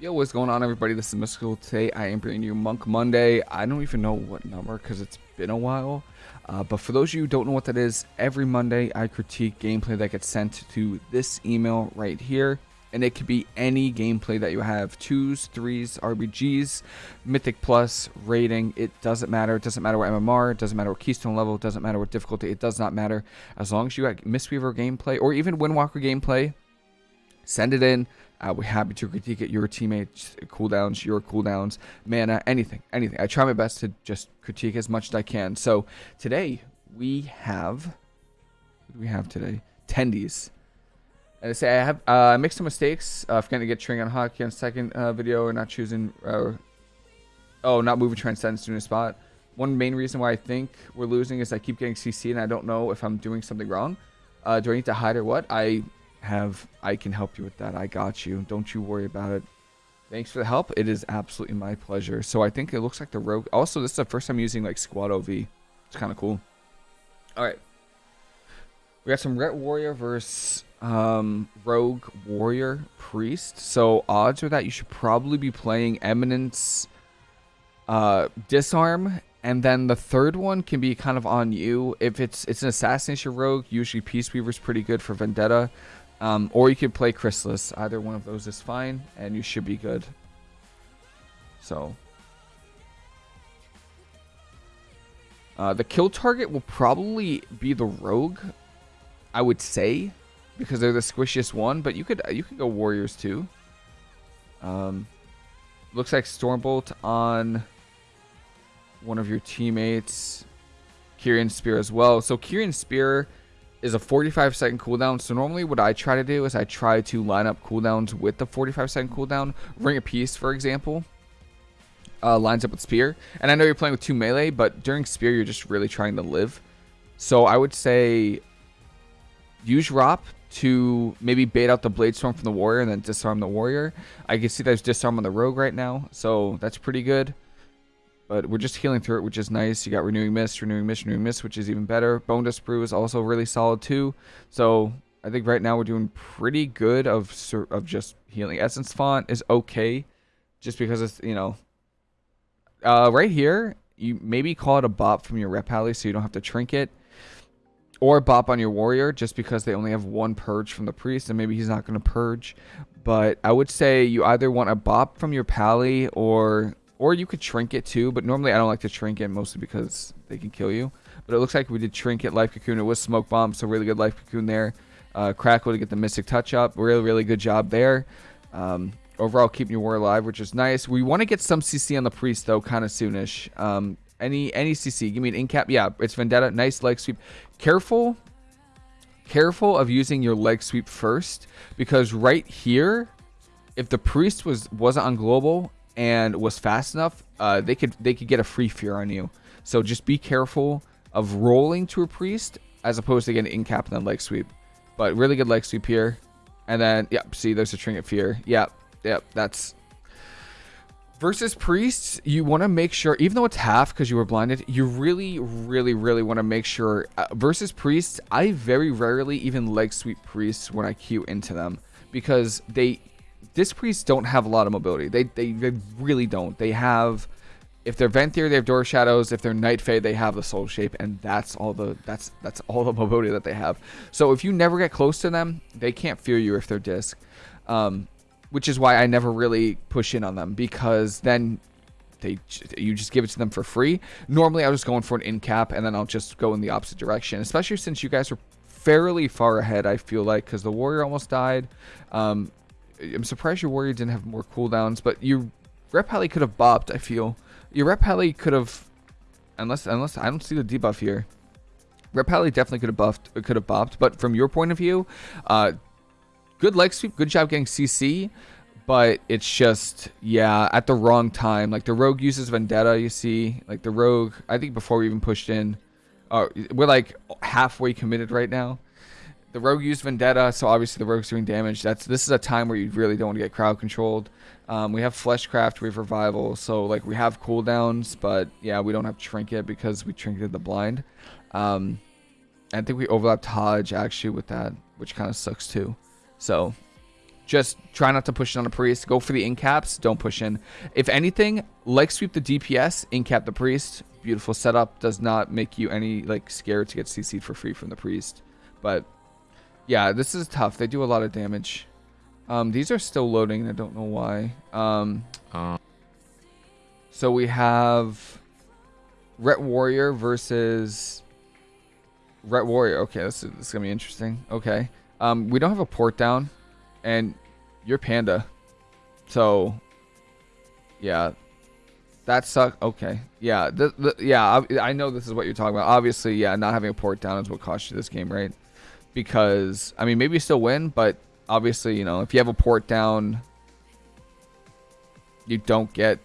Yo, what's going on, everybody? This is Mystical. Today, I am bringing you Monk Monday. I don't even know what number because it's been a while. Uh, but for those of you who don't know what that is, every Monday I critique gameplay that gets sent to this email right here. And it could be any gameplay that you have twos, threes, RBGs, Mythic Plus, rating. It doesn't matter. It doesn't matter what MMR, it doesn't matter what Keystone level, it doesn't matter what difficulty. It does not matter. As long as you got Mistweaver gameplay or even Windwalker gameplay, send it in. Uh, we're happy to critique it. Your teammates, cooldowns, your cooldowns, mana, anything, anything. I try my best to just critique as much as I can. So today we have, what do we have today? Tendies. And I say I have uh, I make some mistakes. Uh, forgetting to get Tring on hockey on second uh, video or not choosing, uh, oh, not moving Transcendence to a spot. One main reason why I think we're losing is I keep getting CC and I don't know if I'm doing something wrong. Uh, do I need to hide or what? I have I can help you with that. I got you. Don't you worry about it. Thanks for the help. It is absolutely my pleasure. So I think it looks like the rogue. Also, this is the first time using like SquadOV. It's kind of cool. All right. We got some Ret Warrior versus um, Rogue Warrior Priest. So odds are that you should probably be playing Eminence, uh, Disarm, and then the third one can be kind of on you. If it's it's an Assassination Rogue, usually Peace Weaver's pretty good for Vendetta. Um, or you could play Chrysalis. Either one of those is fine, and you should be good. So. Uh, the kill target will probably be the Rogue, I would say, because they're the squishiest one. But you could you could go Warriors too. Um, looks like Stormbolt on one of your teammates. Kyrian Spear as well. So Kyrian Spear is a 45 second cooldown. So normally what I try to do is I try to line up cooldowns with the 45 second cooldown. Ring of Peace, for example, uh, lines up with Spear. And I know you're playing with two melee, but during Spear, you're just really trying to live. So I would say use Rop to maybe bait out the Blade Storm from the Warrior and then disarm the Warrior. I can see there's disarm on the Rogue right now, so that's pretty good. But we're just healing through it, which is nice. You got Renewing Mist, Renewing Mist, Renewing Mist, which is even better. Bonedust Brew is also really solid too. So I think right now we're doing pretty good of of just healing. Essence Font is okay, just because it's, you know, uh, right here, you maybe call it a bop from your Ret pally so you don't have to trinket. Or bop on your warrior just because they only have one purge from the priest and maybe he's not going to purge. But I would say you either want a bop from your pally or or you could trinket too, but normally I don't like to trinket mostly because they can kill you. But it looks like we did trinket life cocoon. It was smoke bomb, so really good life cocoon there. Uh, Crackle to get the mystic touch up. Really, really good job there. Um, overall, keeping your war alive, which is nice. We want to get some CC on the priest though, kind of soonish. Um, any any CC? Give me an incap. Yeah, it's Vendetta. Nice leg sweep. Careful, careful of using your leg sweep first because right here, if the priest was wasn't on global and was fast enough, uh, they could they could get a free fear on you. So just be careful of rolling to a priest as opposed to getting in cap and then leg sweep. But really good leg sweep here. And then, yep, see, there's a trinket fear. Yep, yep, that's... Versus priests, you want to make sure, even though it's half because you were blinded, you really, really, really want to make sure. Uh, versus priests, I very rarely even leg sweep priests when I queue into them because they Disc priests don't have a lot of mobility. They, they, they really don't. They have, if they're Venthyr, they have Door Shadows. If they're Night Fae, they have the Soul Shape, and that's all the that's that's all the mobility that they have. So if you never get close to them, they can't fear you if they're Disc. Um, which is why I never really push in on them because then they you just give it to them for free. Normally, I was going for an in cap, and then I'll just go in the opposite direction. Especially since you guys are fairly far ahead, I feel like, because the warrior almost died. Um, I'm surprised your warrior didn't have more cooldowns, but your Ret pally could have bopped, I feel. Your Ret pally could have unless unless I don't see the debuff here. Ret pally definitely could have buffed could have bopped, but from your point of view, uh good leg sweep, good job getting CC, but it's just yeah, at the wrong time. Like the rogue uses vendetta, you see. Like the rogue, I think before we even pushed in, uh, we're like halfway committed right now the rogue used vendetta, so obviously the rogue's doing damage. That's this is a time where you really don't want to get crowd controlled. Um, we have fleshcraft, we have revival, so like we have cooldowns, but yeah, we don't have trinket because we trinketed the blind. Um, I think we overlapped Hodge actually with that, which kind of sucks too. So Just try not to push in on a priest. Go for the incaps. Don't push in. If anything, like sweep the DPS, incap the priest. Beautiful setup. Does not make you any like scared to get CC'd for free from the priest. But yeah, this is tough. They do a lot of damage. Um, these are still loading. I don't know why. Um, uh. So we have Ret Warrior versus Ret Warrior. Okay, this is, this is gonna be interesting. Okay. Um, we don't have a port down and you're Panda. So, yeah, that sucks. Okay, yeah, the, the, yeah, I, I, know this is what you're talking about. Obviously, yeah, not having a port down is what cost you this game, right? Because I mean, maybe you still win, but obviously, you know, if you have a port down, you don't get,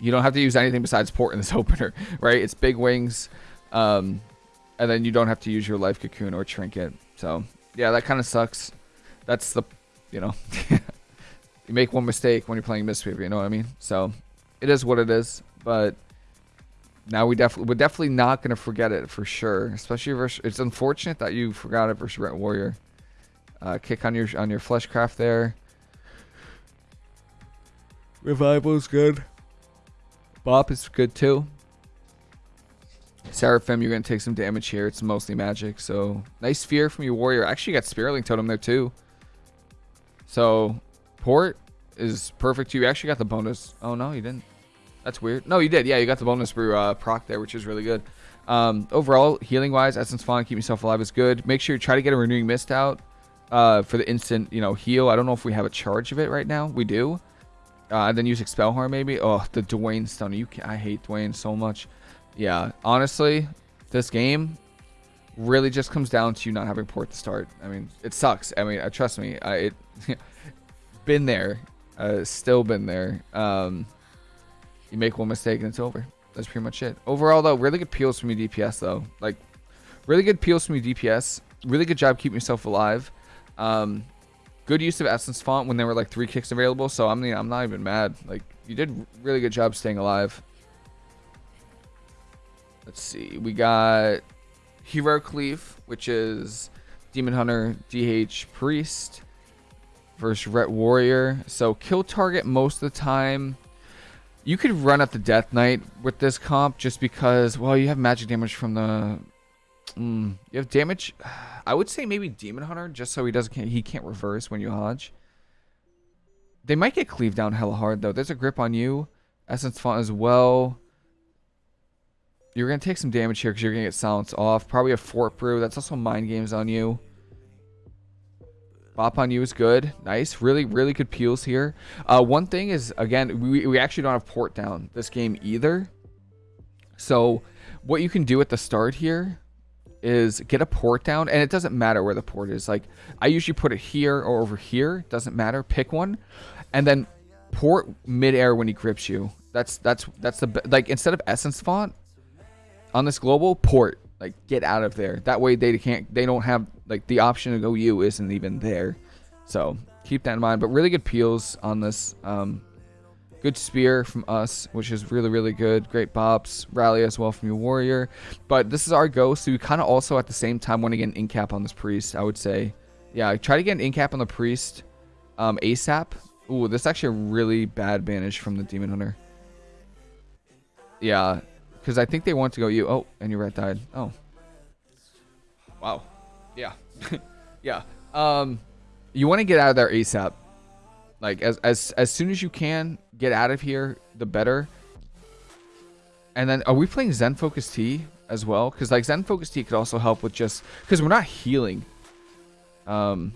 you don't have to use anything besides port in this opener, right? It's big wings, um, and then you don't have to use your life cocoon or trinket. So yeah, that kind of sucks. That's the you know, you make one mistake when you're playing Mistweaver, you know what I mean? So it is what it is, but now we definitely we're definitely not gonna forget it for sure. Especially versus it's unfortunate that you forgot it versus Ret Warrior. Uh, kick on your on your fleshcraft there. Revival's good. Bop is good too. Seraphim, you're gonna take some damage here. It's mostly magic, so nice fear from your warrior. Actually, got Spearling Totem there too. So, port is perfect. Too. You actually got the bonus. Oh, no, you didn't. That's weird. No, you did. Yeah, you got the bonus for uh, proc there, which is really good. Um, overall, healing-wise, Essence Font, keep yourself alive is good. Make sure you try to get a Renewing Mist out uh, for the instant, you know, heal. I don't know if we have a charge of it right now. We do. Uh, and then use Expel Harm maybe. Oh, the Dwayne Stone. You can, I hate Dwayne so much. Yeah, honestly, this game really just comes down to you not having port to start. I mean, it sucks. I mean, uh, trust me, I, it been there, uh, still been there. Um, you make one mistake and it's over. That's pretty much it. Overall, though, really good peels from your DPS, though. Like, really good peels from your DPS. Really good job keeping yourself alive. Um, good use of Essence Font when there were like three kicks available. So I'm, I'm not even mad. Like, you did really good job staying alive. Let's see. We got Hero Cleave, which is Demon Hunter, DH, Priest versus Ret Warrior. So kill target most of the time. You could run at the Death Knight with this comp just because, well, you have magic damage from the... Mm, you have damage... I would say maybe Demon Hunter just so he doesn't he can't reverse when you hodge. They might get cleaved down hella hard though. There's a grip on you. Essence Font as well. You're going to take some damage here because you're going to get silenced off. Probably a Fort Brew. That's also Mind Games on you. Bop on you is good. Nice. Really, really good peels here. Uh, one thing is, again, we, we actually don't have port down this game either. So what you can do at the start here is get a port down. And it doesn't matter where the port is. Like, I usually put it here or over here. Doesn't matter. Pick one. And then port midair when he grips you. That's, that's, that's the, like, instead of Essence Font, on this global port like get out of there. That way they can't they don't have like the option to go you isn't even there. So keep that in mind. But really good peels on this um good spear from us which is really really good. Great bops rally as well from your warrior. But this is our go so we kind of also at the same time want to get an incap on this priest i would say. Yeah try to get an incap on the priest um asap Ooh, this is actually a really bad banish from the demon hunter. Yeah because I think they want to go you. Oh, and your red died. Oh. Wow. Yeah. yeah. Um, you want to get out of there ASAP. Like, as, as, as soon as you can, get out of here, the better. And then, are we playing Zen Focus Tea as well? Because, like, Zen Focus Tea could also help with just... Because we're not healing. Um,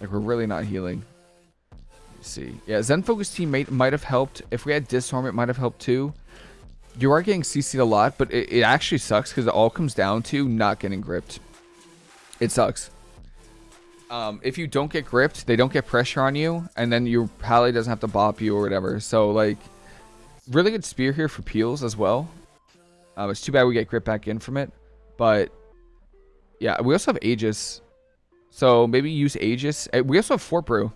like, we're really not healing see. Yeah, Zen Focus Tea might, have helped. If we had Disarm, it might have helped too. You are getting CC'd a lot, but it, it actually sucks because it all comes down to not getting gripped. It sucks. Um, if you don't get gripped, they don't get pressure on you, and then your pally doesn't have to bop you or whatever. So, like, really good spear here for peels as well. Um, it's too bad we get grip back in from it. But, yeah, we also have Aegis. So, maybe use Aegis. Uh, we also have Fort Brew.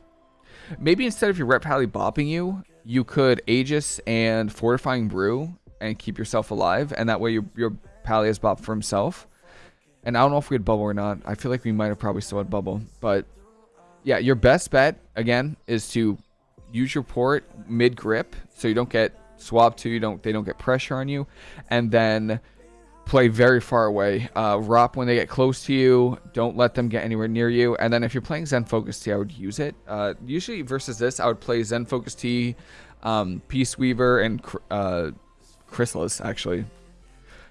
Maybe instead of your Ret Pally bopping you, you could Aegis and Fortifying Brew and keep yourself alive. And that way your, your Pally has bop for himself. And I don't know if we had Bubble or not. I feel like we might have probably still had Bubble. But yeah, your best bet again is to use your port mid grip so you don't get swapped to you don't they don't get pressure on you and then play very far away uh rop when they get close to you don't let them get anywhere near you and then if you're playing zen focus tea i would use it uh usually versus this i would play zen focus tea um peace weaver and uh chrysalis actually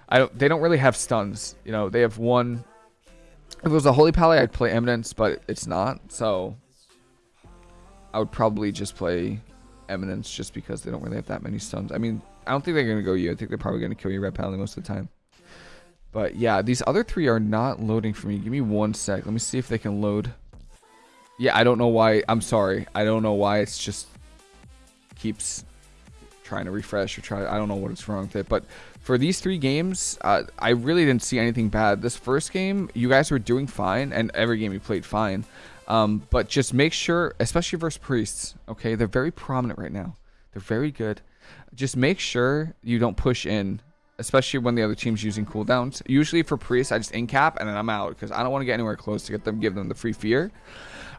i don't they don't really have stuns you know they have one if it was a holy pally i'd play eminence but it's not so I would probably just play Eminence just because they don't really have that many stuns. I mean, I don't think they're going to go you. I think they're probably going to kill you Ret Pally most of the time. But yeah, these other three are not loading for me. Give me one sec. Let me see if they can load. Yeah, I don't know why. I'm sorry. I don't know why it's just keeps trying to refresh or try. I don't know what is wrong with it. But for these three games, uh, I really didn't see anything bad. This first game, you guys were doing fine, and every game you played fine. Um, but just make sure, especially versus priests, okay, they're very prominent right now. They're very good. Just make sure you don't push in, especially when the other team's using cooldowns. Usually for priests, I just in cap and then I'm out because I don't want to get anywhere close to get them, give them the free fear.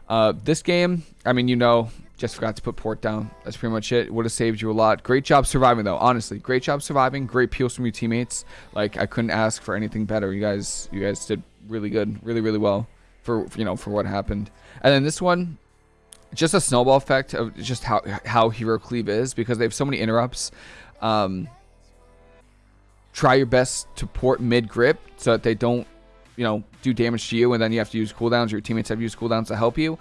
Uh, this game, I mean, you know, just forgot to put port down. That's pretty much it. Would have saved you a lot. Great job surviving, though. Honestly, great job surviving. Great peels from your teammates. Like I couldn't ask for anything better. You guys, you guys did really good, really, really well for you know for what happened. And then this one, just a snowball effect of just how how hero cleave is because they have so many interrupts. Um, try your best to port mid grip so that they don't you know do damage to you, and then you have to use cooldowns. Your teammates have to use cooldowns to help you.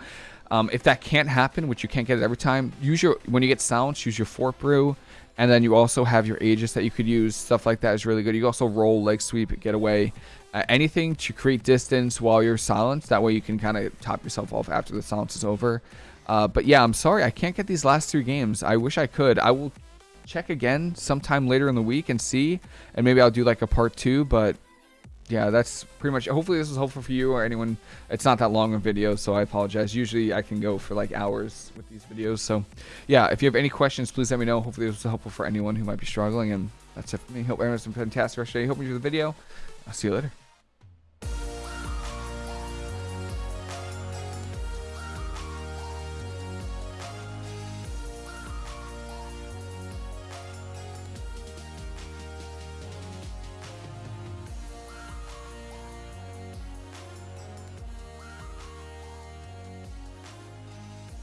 Um, if that can't happen, which you can't get it every time, use your when you get silence, use your fort brew, and then you also have your Aegis that you could use. Stuff like that is really good. You also roll leg sweep, get away, uh, anything to create distance while you're silenced. That way you can kind of top yourself off after the silence is over. Uh, but yeah, I'm sorry I can't get these last three games. I wish I could. I will check again sometime later in the week and see, and maybe I'll do like a part two. But yeah, that's pretty much. Hopefully this is helpful for you or anyone. It's not that long a video, so I apologize. Usually I can go for like hours with these videos. So yeah, if you have any questions, please let me know. Hopefully this was helpful for anyone who might be struggling. And that's it for me. Hope everyone's been fantastic rest of the day. Hope you enjoyed the video. I'll see you later.